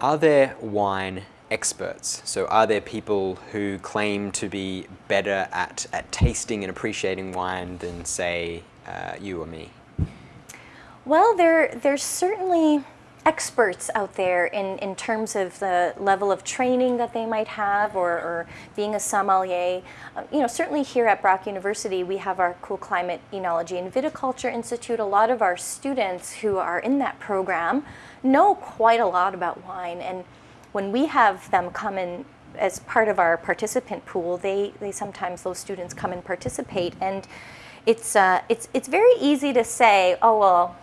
are there wine experts? So are there people who claim to be better at, at tasting and appreciating wine than, say, uh, you or me? Well, there, there's certainly experts out there in, in terms of the level of training that they might have or, or being a sommelier. Uh, you know, certainly here at Brock University, we have our Cool Climate Oenology and Viticulture Institute. A lot of our students who are in that program know quite a lot about wine. And when we have them come in as part of our participant pool, they, they sometimes, those students come and participate. And it's, uh, it's, it's very easy to say, oh, well,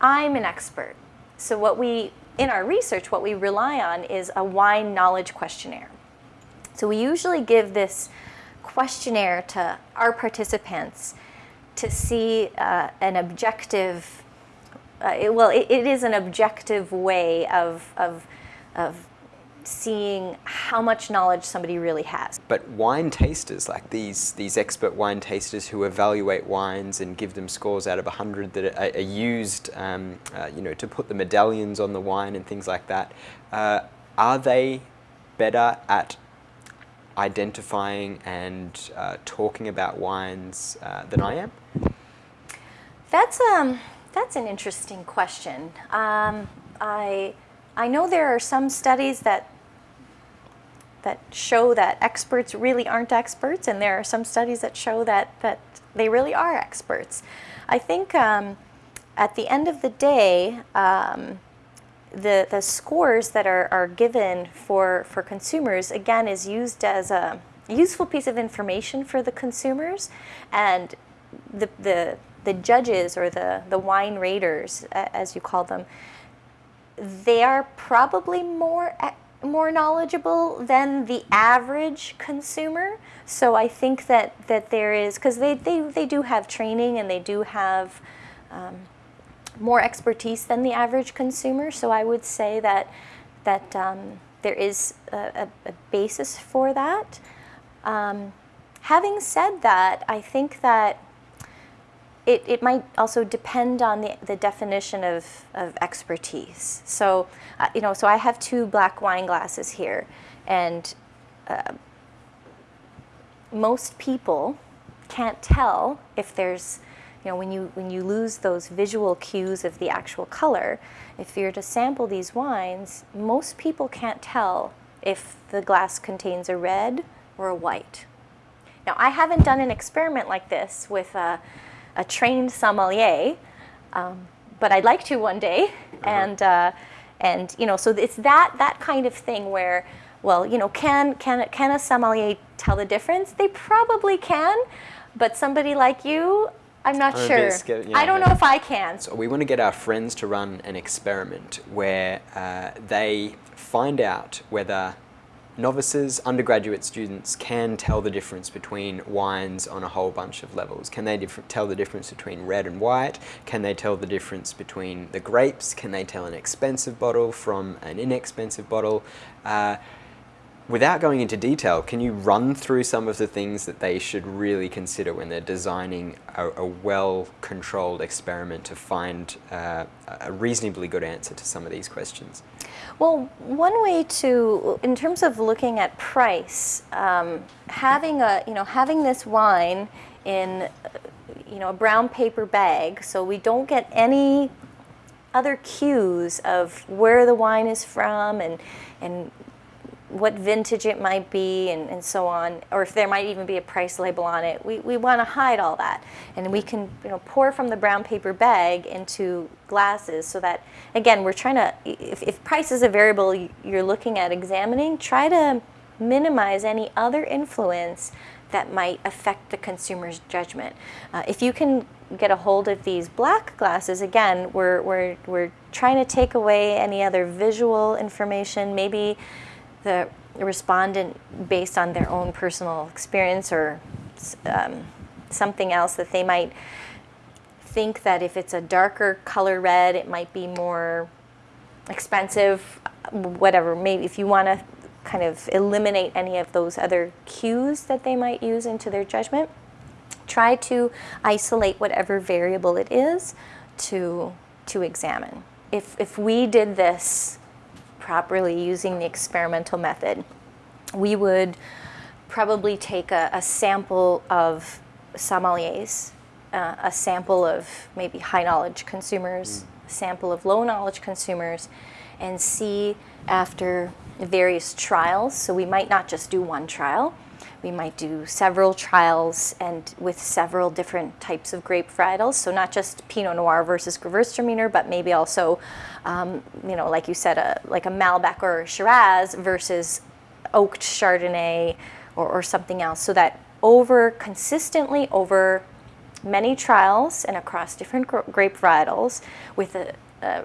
I'm an expert. So what we, in our research, what we rely on is a wine knowledge questionnaire. So we usually give this questionnaire to our participants to see uh, an objective, uh, it, well, it, it is an objective way of, of, of seeing how much knowledge somebody really has. But wine tasters, like these, these expert wine tasters who evaluate wines and give them scores out of 100 that are, are used um, uh, you know, to put the medallions on the wine and things like that, uh, are they better at identifying and uh, talking about wines uh, than I am? That's, um, that's an interesting question. Um, I, I know there are some studies that that show that experts really aren't experts, and there are some studies that show that, that they really are experts. I think um, at the end of the day, um, the, the scores that are, are given for, for consumers, again, is used as a useful piece of information for the consumers, and the, the, the judges or the, the wine raters, as you call them, they are probably more more knowledgeable than the average consumer. So I think that, that there is, because they, they, they do have training and they do have um, more expertise than the average consumer. So I would say that, that um, there is a, a, basis for that. Um, having said that, I think that it, it might also depend on the, the definition of, of expertise. So, uh, you know, so I have two black wine glasses here, and uh, most people can't tell if there's, you know, when you, when you lose those visual cues of the actual color, if you're to sample these wines, most people can't tell if the glass contains a red or a white. Now, I haven't done an experiment like this with a, a trained sommelier, um, but I'd like to one day. Uh-huh. And, uh, and, you know, so it's that, that kind of thing where, well, you know, can, can, can a sommelier tell the difference? They probably can, but somebody like you, I'm not I'm sure. Scared, yeah, I don't know if I can. So we want to get our friends to run an experiment where uh, they find out whether novices, undergraduate students can tell the difference between wines on a whole bunch of levels. Can they tell the difference between red and white? Can they tell the difference between the grapes? Can they tell an expensive bottle from an inexpensive bottle? Uh, Without going into detail, can you run through some of the things that they should really consider when they're designing a, a well-controlled experiment to find uh, a reasonably good answer to some of these questions? Well, one way to, in terms of looking at price, um, having a, you know, having this wine in, you know, a brown paper bag, so we don't get any other cues of where the wine is from and and what vintage it might be and, and so on, or if there might even be a price label on it. We, we want to hide all that. And we can you know, pour from the brown paper bag into glasses so that, again, we're trying to, if, if price is a variable you're looking at examining, try to minimize any other influence that might affect the consumer's judgment. Uh, if you can get a hold of these black glasses, again, we're, we're, we're trying to take away any other visual information, maybe the respondent based on their own personal experience or um, something else that they might think that if it's a darker color red, it might be more expensive, whatever. Maybe if you want to kind of eliminate any of those other cues that they might use into their judgment, try to isolate whatever variable it is to, to examine. If, if we did this properly using the experimental method. We would probably take a, a sample of sommeliers, uh, a sample of maybe high knowledge consumers, a sample of low knowledge consumers, and see after various trials. So we might not just do one trial. We might do several trials and with several different types of grape varietals. So not just Pinot Noir versus Gewürztraminer, but maybe also, um, you know, like you said, a, like a Malbec or a Shiraz versus oaked Chardonnay or, or something else. So that over consistently over many trials and across different gr- grape varietals with a, a,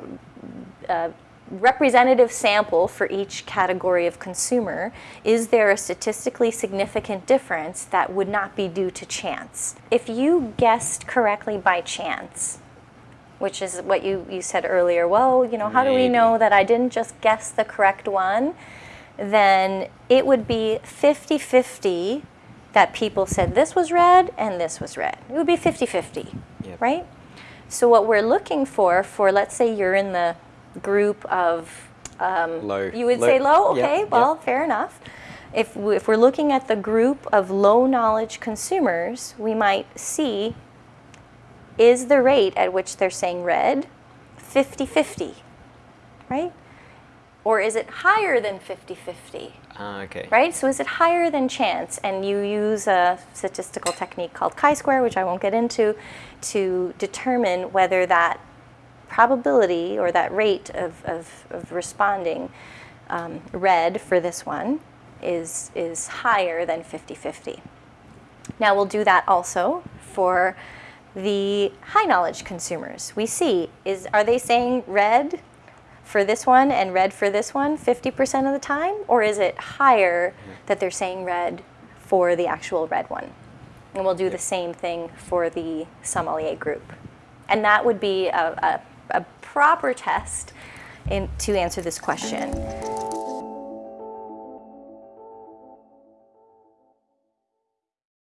a representative sample for each category of consumer, is there a statistically significant difference that would not be due to chance? If you guessed correctly by chance, which is what you, you said earlier, well, you know, how do we know that I didn't just guess the correct one? Then it would be 50 50 that people said this was red and this was red. It would be 50 50, Yep. right? So, what we're looking for, for let's say you're in the group of um, Low. you would Low- say low, okay, yep. well, fair enough. If, we, if we're looking at the group of low knowledge consumers, we might see is the rate at which they're saying red 50 50, right? Or is it higher than 50 50? Ah, okay. right? So is it higher than chance? And you use a statistical technique called chi-square, which I won't get into, to determine whether that probability or that rate of, of, of responding um, red for this one is, is higher than 50-50. Now we'll do that also for the high knowledge consumers. We see is are they saying red for this one and red for this one 50% of the time or is it higher that they're saying red for the actual red one? And we'll do the same thing for the sommelier group. And that would be a, a, a proper test in, to answer this question.